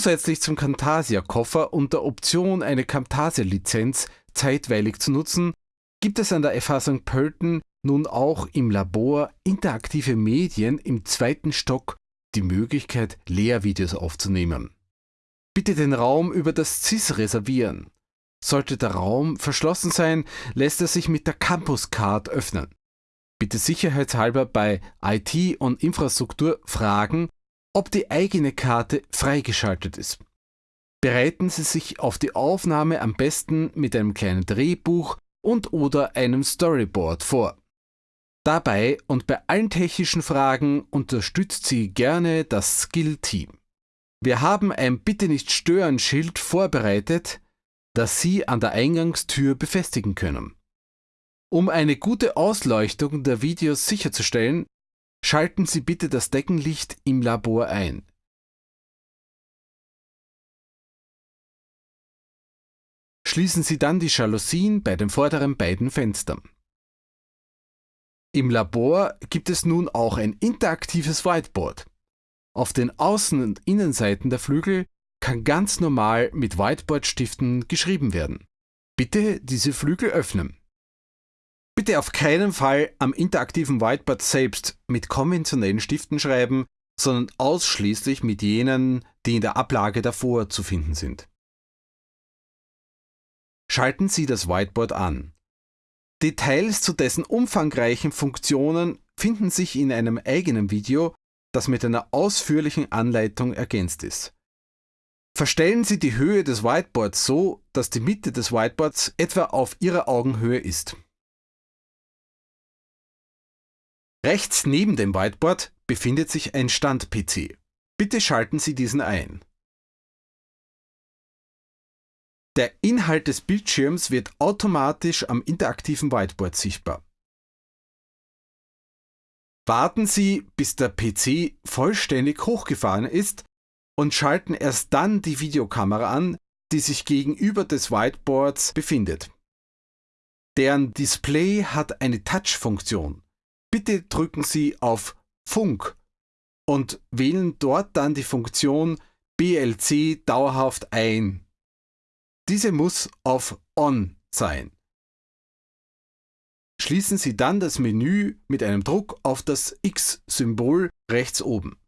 Zusätzlich zum Camtasia-Koffer und der Option, eine Camtasia-Lizenz zeitweilig zu nutzen, gibt es an der FH St. Pölten nun auch im Labor interaktive Medien im zweiten Stock die Möglichkeit, Lehrvideos aufzunehmen. Bitte den Raum über das CIS reservieren. Sollte der Raum verschlossen sein, lässt er sich mit der Campus Card öffnen. Bitte sicherheitshalber bei IT und Infrastruktur fragen, ob die eigene Karte freigeschaltet ist. Bereiten Sie sich auf die Aufnahme am besten mit einem kleinen Drehbuch und oder einem Storyboard vor. Dabei und bei allen technischen Fragen unterstützt Sie gerne das Skill-Team. Wir haben ein Bitte nicht stören Schild vorbereitet, das Sie an der Eingangstür befestigen können. Um eine gute Ausleuchtung der Videos sicherzustellen, schalten Sie bitte das Deckenlicht im Labor ein. Schließen Sie dann die Jalousien bei den vorderen beiden Fenstern. Im Labor gibt es nun auch ein interaktives Whiteboard. Auf den Außen- und Innenseiten der Flügel kann ganz normal mit Whiteboard-Stiften geschrieben werden. Bitte diese Flügel öffnen. Bitte auf keinen Fall am interaktiven Whiteboard selbst mit konventionellen Stiften schreiben, sondern ausschließlich mit jenen, die in der Ablage davor zu finden sind. Schalten Sie das Whiteboard an. Details zu dessen umfangreichen Funktionen finden sich in einem eigenen Video, das mit einer ausführlichen Anleitung ergänzt ist. Verstellen Sie die Höhe des Whiteboards so, dass die Mitte des Whiteboards etwa auf Ihrer Augenhöhe ist. Rechts neben dem Whiteboard befindet sich ein Stand-PC. Bitte schalten Sie diesen ein. Der Inhalt des Bildschirms wird automatisch am interaktiven Whiteboard sichtbar. Warten Sie, bis der PC vollständig hochgefahren ist und schalten erst dann die Videokamera an, die sich gegenüber des Whiteboards befindet. Deren Display hat eine Touch-Funktion. Bitte drücken Sie auf Funk und wählen dort dann die Funktion BLC dauerhaft ein. Diese muss auf On sein. Schließen Sie dann das Menü mit einem Druck auf das X-Symbol rechts oben.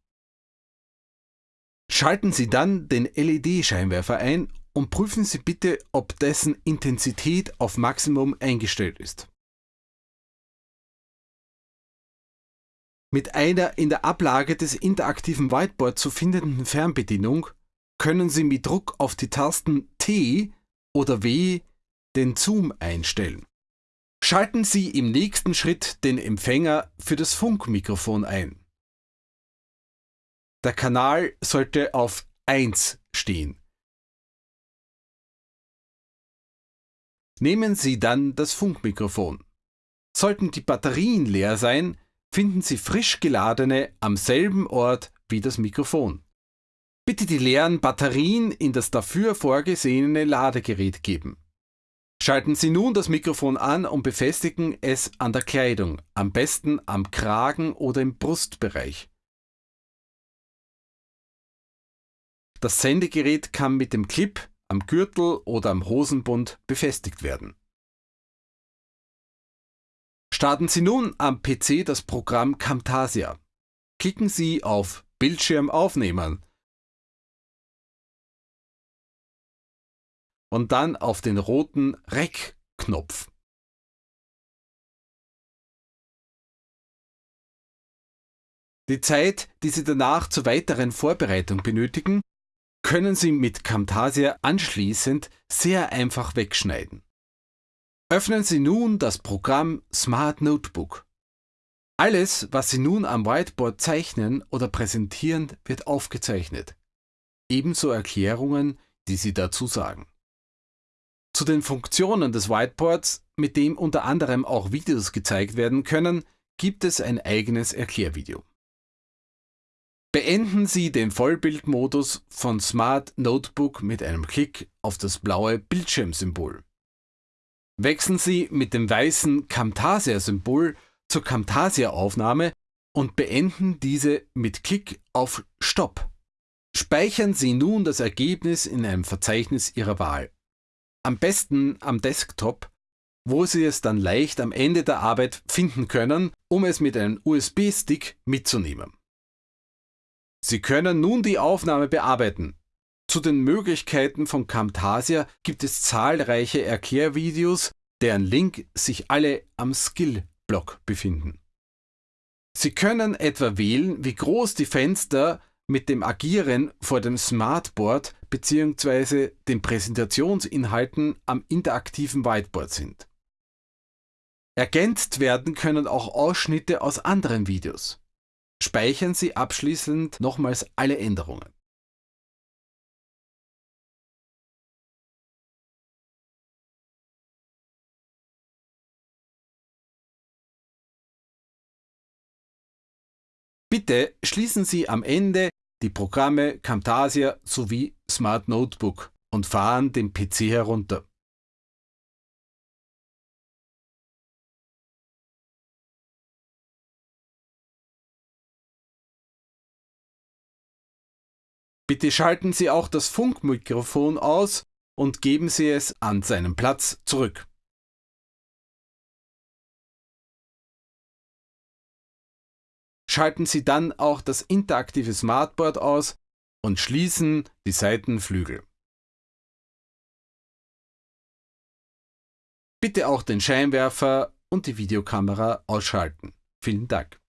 Schalten Sie dann den LED-Scheinwerfer ein und prüfen Sie bitte, ob dessen Intensität auf Maximum eingestellt ist. Mit einer in der Ablage des interaktiven Whiteboard zu findenden Fernbedienung können Sie mit Druck auf die Tasten T oder W den Zoom einstellen. Schalten Sie im nächsten Schritt den Empfänger für das Funkmikrofon ein. Der Kanal sollte auf 1 stehen. Nehmen Sie dann das Funkmikrofon. Sollten die Batterien leer sein, finden Sie frisch geladene am selben Ort wie das Mikrofon. Bitte die leeren Batterien in das dafür vorgesehene Ladegerät geben. Schalten Sie nun das Mikrofon an und befestigen es an der Kleidung, am besten am Kragen oder im Brustbereich. Das Sendegerät kann mit dem Clip am Gürtel oder am Hosenbund befestigt werden. Starten Sie nun am PC das Programm Camtasia. Klicken Sie auf Bildschirm aufnehmen und dann auf den roten Rec-Knopf. Die Zeit, die Sie danach zur weiteren Vorbereitung benötigen, können Sie mit Camtasia anschließend sehr einfach wegschneiden. Öffnen Sie nun das Programm Smart Notebook. Alles, was Sie nun am Whiteboard zeichnen oder präsentieren, wird aufgezeichnet. Ebenso Erklärungen, die Sie dazu sagen. Zu den Funktionen des Whiteboards, mit dem unter anderem auch Videos gezeigt werden können, gibt es ein eigenes Erklärvideo. Beenden Sie den Vollbildmodus von Smart Notebook mit einem Klick auf das blaue Bildschirmsymbol. Wechseln Sie mit dem weißen Camtasia-Symbol zur Camtasia-Aufnahme und beenden diese mit Klick auf Stopp. Speichern Sie nun das Ergebnis in einem Verzeichnis Ihrer Wahl. Am besten am Desktop, wo Sie es dann leicht am Ende der Arbeit finden können, um es mit einem USB-Stick mitzunehmen. Sie können nun die Aufnahme bearbeiten. Zu den Möglichkeiten von Camtasia gibt es zahlreiche Erklärvideos, deren Link sich alle am Skill-Blog befinden. Sie können etwa wählen, wie groß die Fenster mit dem Agieren vor dem Smartboard bzw. den Präsentationsinhalten am interaktiven Whiteboard sind. Ergänzt werden können auch Ausschnitte aus anderen Videos. Speichern Sie abschließend nochmals alle Änderungen. Bitte schließen Sie am Ende die Programme Camtasia sowie Smart Notebook und fahren den PC herunter. Bitte schalten Sie auch das Funkmikrofon aus und geben Sie es an seinen Platz zurück. Schalten Sie dann auch das interaktive Smartboard aus und schließen die Seitenflügel. Bitte auch den Scheinwerfer und die Videokamera ausschalten. Vielen Dank.